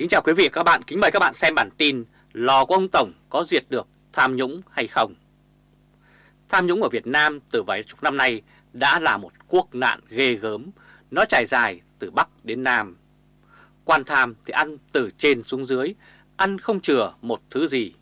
Kính chào quý vị và các bạn, kính mời các bạn xem bản tin Lò của ông Tổng có diệt được tham nhũng hay không? Tham nhũng ở Việt Nam từ vài chục năm nay đã là một quốc nạn ghê gớm, nó trải dài từ Bắc đến Nam. Quan tham thì ăn từ trên xuống dưới, ăn không chừa một thứ gì.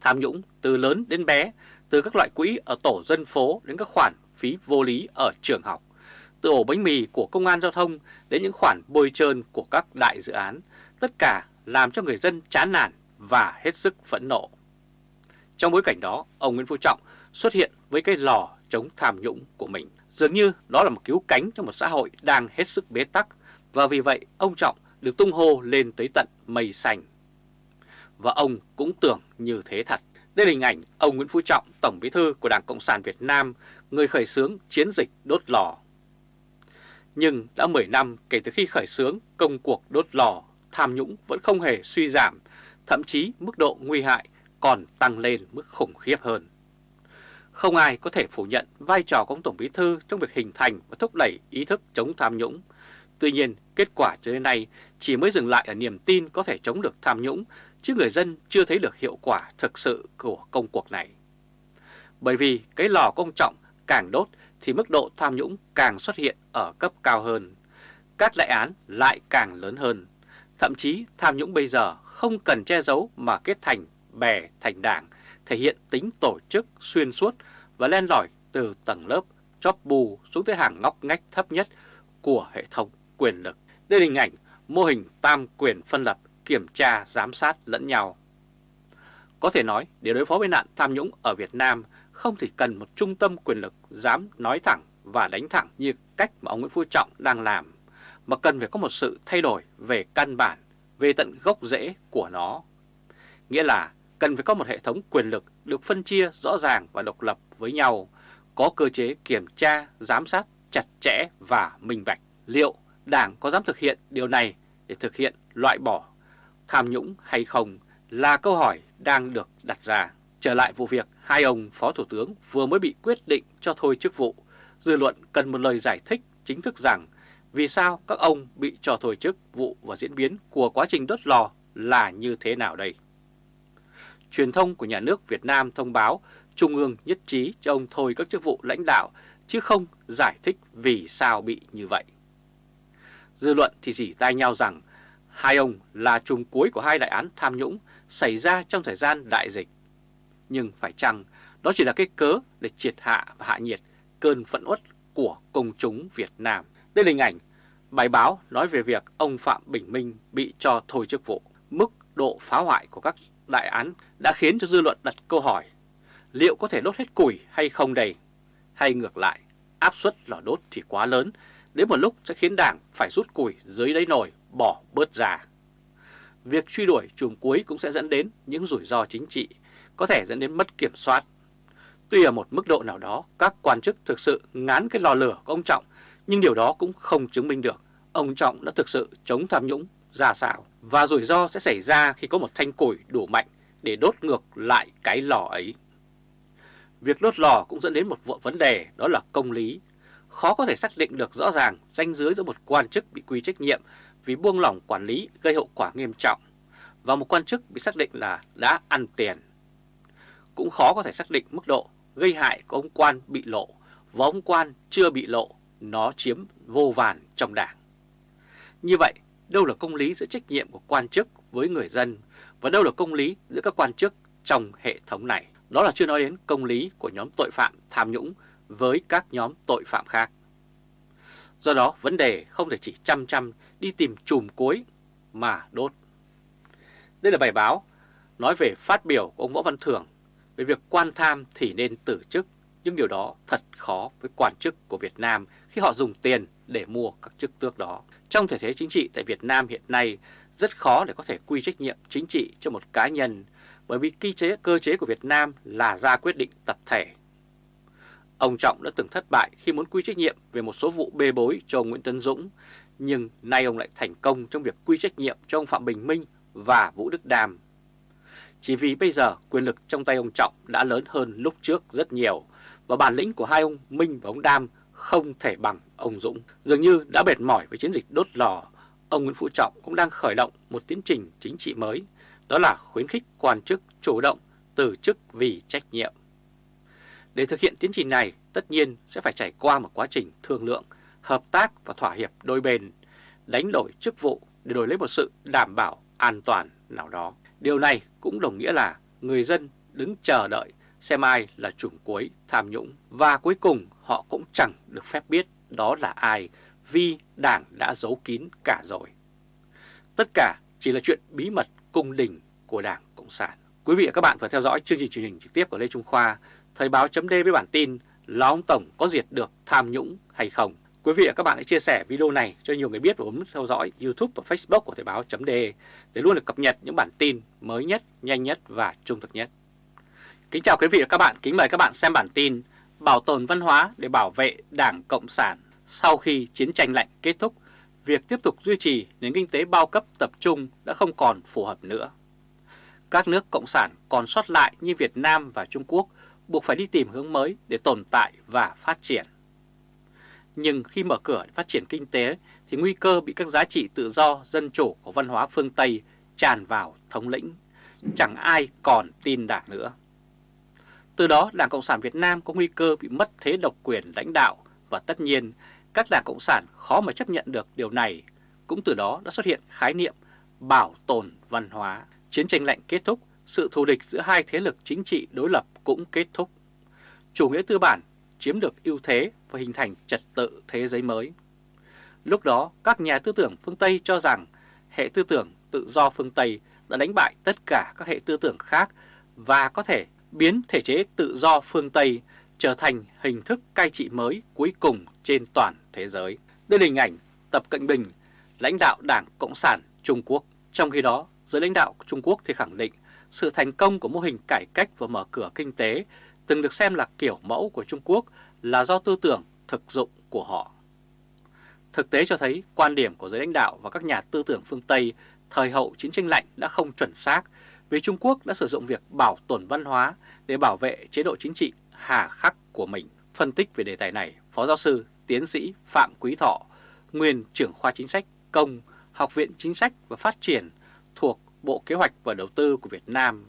Tham nhũng từ lớn đến bé, từ các loại quỹ ở tổ dân phố đến các khoản phí vô lý ở trường học, từ ổ bánh mì của công an giao thông đến những khoản bôi trơn của các đại dự án, tất cả làm cho người dân chán nản và hết sức phẫn nộ. Trong bối cảnh đó, ông Nguyễn Phú Trọng xuất hiện với cái lò chống tham nhũng của mình. Dường như đó là một cứu cánh cho một xã hội đang hết sức bế tắc và vì vậy ông Trọng được tung hô lên tới tận mây xanh. Và ông cũng tưởng như thế thật. Đây là hình ảnh ông Nguyễn Phú Trọng, Tổng Bí thư của Đảng Cộng sản Việt Nam, người khởi xướng chiến dịch đốt lò. Nhưng đã 10 năm kể từ khi khởi xướng công cuộc đốt lò, tham nhũng vẫn không hề suy giảm, thậm chí mức độ nguy hại còn tăng lên mức khủng khiếp hơn. Không ai có thể phủ nhận vai trò của ông Tổng Bí Thư trong việc hình thành và thúc đẩy ý thức chống tham nhũng. Tuy nhiên, kết quả cho đến nay chỉ mới dừng lại ở niềm tin có thể chống được tham nhũng, chứ người dân chưa thấy được hiệu quả thực sự của công cuộc này. Bởi vì cái lò công trọng càng đốt thì mức độ tham nhũng càng xuất hiện ở cấp cao hơn. Các đại án lại càng lớn hơn. Thậm chí tham nhũng bây giờ không cần che giấu mà kết thành bè thành đảng, thể hiện tính tổ chức xuyên suốt và len lỏi từ tầng lớp chóp bù xuống tới hàng ngóc ngách thấp nhất của hệ thống quyền lực. Đây là hình ảnh mô hình tam quyền phân lập kiểm tra giám sát lẫn nhau. Có thể nói để đối phó với nạn tham nhũng ở Việt Nam không chỉ cần một trung tâm quyền lực dám nói thẳng và đánh thẳng như cách mà ông Nguyễn Phú Trọng đang làm, mà cần phải có một sự thay đổi về căn bản, về tận gốc rễ của nó. Nghĩa là cần phải có một hệ thống quyền lực được phân chia rõ ràng và độc lập với nhau, có cơ chế kiểm tra, giám sát chặt chẽ và minh bạch. Liệu Đảng có dám thực hiện điều này để thực hiện loại bỏ tham nhũng hay không là câu hỏi đang được đặt ra. Trở lại vụ việc, hai ông Phó Thủ tướng vừa mới bị quyết định cho thôi chức vụ. Dư luận cần một lời giải thích chính thức rằng vì sao các ông bị cho thôi chức vụ và diễn biến của quá trình đốt lò là như thế nào đây. Truyền thông của nhà nước Việt Nam thông báo Trung ương nhất trí cho ông thôi các chức vụ lãnh đạo, chứ không giải thích vì sao bị như vậy. Dư luận thì dỉ tai nhau rằng hai ông là trùng cuối của hai đại án tham nhũng xảy ra trong thời gian đại dịch. Nhưng phải chăng đó chỉ là cái cớ để triệt hạ và hạ nhiệt cơn phẫn uất của công chúng Việt Nam. Đây là hình ảnh bài báo nói về việc ông Phạm Bình Minh bị cho thôi chức vụ. Mức độ phá hoại của các đại án đã khiến cho dư luận đặt câu hỏi liệu có thể đốt hết củi hay không đây? Hay ngược lại, áp suất lò đốt thì quá lớn, đến một lúc sẽ khiến đảng phải rút củi dưới đáy nồi bỏ bớt ra. Việc truy đuổi chùm cuối cũng sẽ dẫn đến những rủi ro chính trị, có thể dẫn đến mất kiểm soát. Tuy ở một mức độ nào đó, các quan chức thực sự ngán cái lò lửa của ông Trọng, nhưng điều đó cũng không chứng minh được ông Trọng đã thực sự chống tham nhũng ra sao. Và rủi ro sẽ xảy ra khi có một thanh củi đủ mạnh để đốt ngược lại cái lò ấy. Việc đốt lò cũng dẫn đến một vấn đề đó là công lý. Khó có thể xác định được rõ ràng danh dưới giữa một quan chức bị quy trách nhiệm vì buông lỏng quản lý gây hậu quả nghiêm trọng và một quan chức bị xác định là đã ăn tiền. Cũng khó có thể xác định mức độ gây hại của ông quan bị lộ và ông quan chưa bị lộ, nó chiếm vô vàn trong đảng. Như vậy, đâu là công lý giữa trách nhiệm của quan chức với người dân và đâu là công lý giữa các quan chức trong hệ thống này. Đó là chưa nói đến công lý của nhóm tội phạm tham nhũng với các nhóm tội phạm khác. Do đó vấn đề không thể chỉ chăm chăm đi tìm chùm cuối mà đốt. Đây là bài báo nói về phát biểu của ông Võ Văn Thưởng về việc quan tham thì nên từ chức, nhưng điều đó thật khó với quan chức của Việt Nam khi họ dùng tiền để mua các chức tước đó. Trong thể thế chính trị tại Việt Nam hiện nay, rất khó để có thể quy trách nhiệm chính trị cho một cá nhân bởi vì cơ chế, cơ chế của Việt Nam là ra quyết định tập thể. Ông Trọng đã từng thất bại khi muốn quy trách nhiệm về một số vụ bê bối cho ông Nguyễn Tấn Dũng, nhưng nay ông lại thành công trong việc quy trách nhiệm cho ông Phạm Bình Minh và Vũ Đức Đàm. Chỉ vì bây giờ quyền lực trong tay ông Trọng đã lớn hơn lúc trước rất nhiều và bản lĩnh của hai ông Minh và ông Đam không thể bằng ông Dũng. Dường như đã mệt mỏi với chiến dịch đốt lò, ông Nguyễn Phú Trọng cũng đang khởi động một tiến trình chính trị mới, đó là khuyến khích quan chức chủ động từ chức vì trách nhiệm. Để thực hiện tiến trình này, tất nhiên sẽ phải trải qua một quá trình thương lượng, hợp tác và thỏa hiệp đôi bên, đánh đổi chức vụ để đổi lấy một sự đảm bảo an toàn nào đó. Điều này cũng đồng nghĩa là người dân đứng chờ đợi xem ai là chùm cuối tham nhũng và cuối cùng họ cũng chẳng được phép biết đó là ai vì Đảng đã giấu kín cả rồi. Tất cả chỉ là chuyện bí mật cung đình của Đảng Cộng sản. Quý vị và các bạn vừa theo dõi chương trình truyền hình trực tiếp của Lê Trung Khoa, Thời báo chấm với bản tin là ông Tổng có diệt được tham nhũng hay không. Quý vị và các bạn hãy chia sẻ video này cho nhiều người biết và bấm theo dõi YouTube và Facebook của Thời báo .de để luôn được cập nhật những bản tin mới nhất, nhanh nhất và trung thực nhất. Kính chào quý vị và các bạn, kính mời các bạn xem bản tin Bảo tồn văn hóa để bảo vệ Đảng Cộng sản sau khi chiến tranh lạnh kết thúc, việc tiếp tục duy trì nền kinh tế bao cấp tập trung đã không còn phù hợp nữa. Các nước Cộng sản còn sót lại như Việt Nam và Trung Quốc buộc phải đi tìm hướng mới để tồn tại và phát triển. Nhưng khi mở cửa để phát triển kinh tế thì nguy cơ bị các giá trị tự do, dân chủ của văn hóa phương Tây tràn vào thống lĩnh. Chẳng ai còn tin đảng nữa. Từ đó Đảng Cộng sản Việt Nam có nguy cơ bị mất thế độc quyền lãnh đạo và tất nhiên các đảng Cộng sản khó mà chấp nhận được điều này. Cũng từ đó đã xuất hiện khái niệm bảo tồn văn hóa. Chiến tranh lạnh kết thúc, sự thù địch giữa hai thế lực chính trị đối lập cũng kết thúc. Chủ nghĩa tư bản chiếm được ưu thế và hình thành trật tự thế giới mới. Lúc đó, các nhà tư tưởng phương Tây cho rằng hệ tư tưởng tự do phương Tây đã đánh bại tất cả các hệ tư tưởng khác và có thể biến thể chế tự do phương Tây trở thành hình thức cai trị mới cuối cùng trên toàn thế giới. Đây là hình ảnh Tập Cận Bình, lãnh đạo Đảng Cộng sản Trung Quốc. Trong khi đó, giới lãnh đạo Trung Quốc thì khẳng định sự thành công của mô hình cải cách và mở cửa kinh tế từng được xem là kiểu mẫu của Trung Quốc là do tư tưởng thực dụng của họ. Thực tế cho thấy quan điểm của giới lãnh đạo và các nhà tư tưởng phương Tây thời hậu chiến tranh lạnh đã không chuẩn xác vì Trung Quốc đã sử dụng việc bảo tồn văn hóa để bảo vệ chế độ chính trị hà khắc của mình. Phân tích về đề tài này, Phó Giáo sư Tiến sĩ Phạm Quý Thọ, nguyên trưởng khoa chính sách công, Học viện Chính sách và Phát triển thuộc Bộ Kế hoạch và Đầu tư của Việt Nam,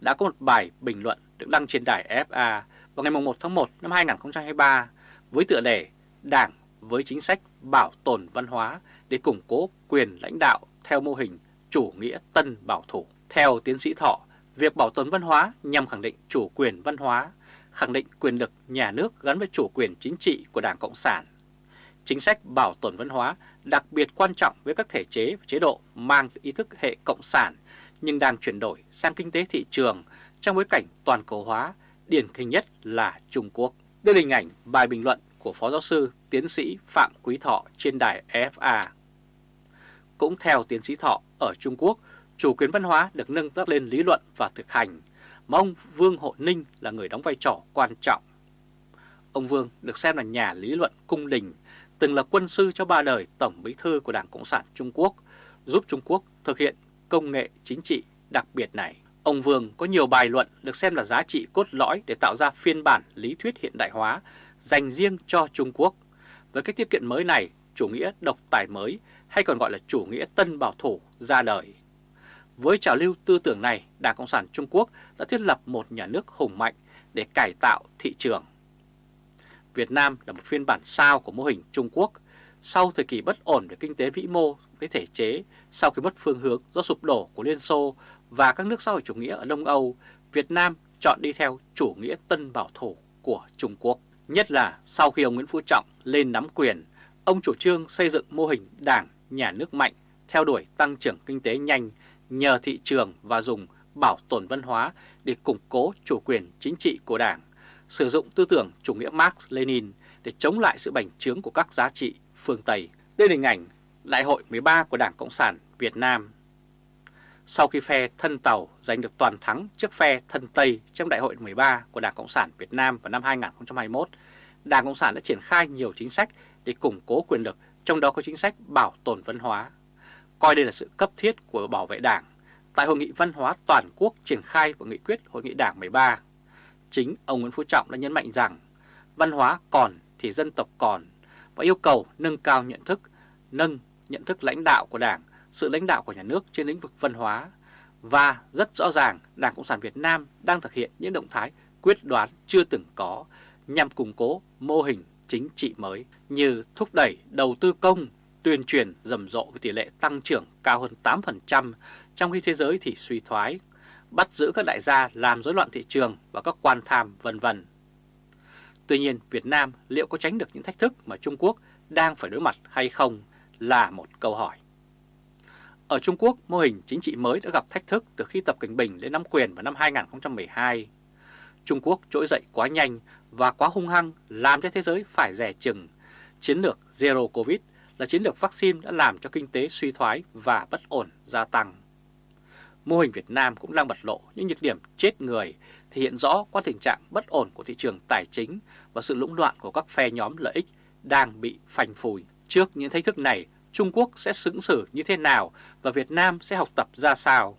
đã có một bài bình luận được đăng trên đài FA vào ngày 1 tháng 1 năm 2023 với tựa đề Đảng với chính sách bảo tồn văn hóa để củng cố quyền lãnh đạo theo mô hình chủ nghĩa tân bảo thủ. Theo tiến sĩ Thọ, việc bảo tồn văn hóa nhằm khẳng định chủ quyền văn hóa, khẳng định quyền lực nhà nước gắn với chủ quyền chính trị của Đảng Cộng sản. Chính sách bảo tồn văn hóa đặc biệt quan trọng với các thể chế và chế độ mang ý thức hệ cộng sản nhưng đang chuyển đổi sang kinh tế thị trường trong bối cảnh toàn cầu hóa, điển hình nhất là Trung Quốc. Đây là hình ảnh bài bình luận của Phó Giáo sư Tiến sĩ Phạm Quý Thọ trên đài FA. Cũng theo Tiến sĩ Thọ, ở Trung Quốc, chủ quyền văn hóa được nâng cấp lên lý luận và thực hành, mà ông Vương Hộ Ninh là người đóng vai trò quan trọng. Ông Vương được xem là nhà lý luận cung đình, từng là quân sư cho ba đời Tổng bí thư của Đảng Cộng sản Trung Quốc, giúp Trung Quốc thực hiện công nghệ chính trị đặc biệt này. Ông Vương có nhiều bài luận được xem là giá trị cốt lõi để tạo ra phiên bản lý thuyết hiện đại hóa dành riêng cho Trung Quốc. Với cách tiếp cận mới này, chủ nghĩa độc tài mới hay còn gọi là chủ nghĩa tân bảo thủ ra đời. Với trào lưu tư tưởng này, Đảng Cộng sản Trung Quốc đã thiết lập một nhà nước hùng mạnh để cải tạo thị trường. Việt Nam là một phiên bản sao của mô hình Trung Quốc. Sau thời kỳ bất ổn về kinh tế vĩ mô với thể chế, sau khi mất phương hướng do sụp đổ của Liên Xô và các nước xã hội chủ nghĩa ở Đông Âu, Việt Nam chọn đi theo chủ nghĩa tân bảo thủ của Trung Quốc. Nhất là sau khi ông Nguyễn Phú Trọng lên nắm quyền, ông chủ trương xây dựng mô hình đảng, nhà nước mạnh, theo đuổi tăng trưởng kinh tế nhanh nhờ thị trường và dùng bảo tồn văn hóa để củng cố chủ quyền chính trị của đảng, sử dụng tư tưởng chủ nghĩa Marx-Lenin để chống lại sự bành trướng của các giá trị phương Tây. Đây là hình ảnh Đại hội 13 của Đảng Cộng sản Việt Nam. Sau khi phe thân Tàu giành được toàn thắng trước phe thân Tây trong Đại hội 13 của Đảng Cộng sản Việt Nam vào năm 2021, Đảng Cộng sản đã triển khai nhiều chính sách để củng cố quyền lực, trong đó có chính sách bảo tồn văn hóa. Coi đây là sự cấp thiết của bảo vệ Đảng. Tại Hội nghị Văn hóa Toàn quốc triển khai của nghị quyết Hội nghị Đảng 13, chính ông Nguyễn Phú Trọng đã nhấn mạnh rằng văn hóa còn thì dân tộc còn và yêu cầu nâng cao nhận thức, nâng nhận thức lãnh đạo của Đảng, sự lãnh đạo của nhà nước trên lĩnh vực văn hóa. Và rất rõ ràng Đảng Cộng sản Việt Nam đang thực hiện những động thái quyết đoán chưa từng có nhằm củng cố mô hình chính trị mới như thúc đẩy đầu tư công, tuyên truyền rầm rộ với tỷ lệ tăng trưởng cao hơn 8%, trong khi thế giới thì suy thoái, bắt giữ các đại gia làm rối loạn thị trường và các quan tham vân vân. Tuy nhiên, Việt Nam liệu có tránh được những thách thức mà Trung Quốc đang phải đối mặt hay không là một câu hỏi. Ở Trung Quốc, mô hình chính trị mới đã gặp thách thức từ khi Tập Cảnh Bình lên nắm quyền vào năm 2012. Trung Quốc trỗi dậy quá nhanh và quá hung hăng làm cho thế giới phải rẻ chừng. Chiến lược Zero Covid là chiến lược vaccine đã làm cho kinh tế suy thoái và bất ổn gia tăng. Mô hình Việt Nam cũng đang bật lộ những nhược điểm chết người, thể hiện rõ qua tình trạng bất ổn của thị trường tài chính và sự lũng đoạn của các phe nhóm lợi ích đang bị phanh phùi. Trước những thách thức này, Trung Quốc sẽ xứng xử như thế nào và Việt Nam sẽ học tập ra sao?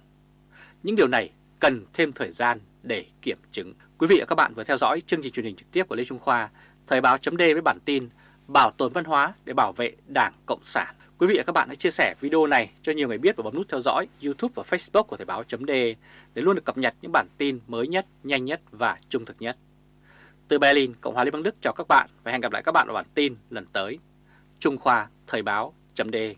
Những điều này cần thêm thời gian để kiểm chứng. Quý vị và các bạn vừa theo dõi chương trình truyền hình trực tiếp của Lê Trung Khoa, Thời báo chấm với bản tin Bảo tồn văn hóa để bảo vệ Đảng Cộng sản. Quý vị và các bạn hãy chia sẻ video này cho nhiều người biết và bấm nút theo dõi YouTube và Facebook của Thời báo .de để luôn được cập nhật những bản tin mới nhất, nhanh nhất và trung thực nhất. Từ Berlin, Cộng hòa Liên bang Đức chào các bạn và hẹn gặp lại các bạn vào bản tin lần tới. Trung Khoa Thời báo .de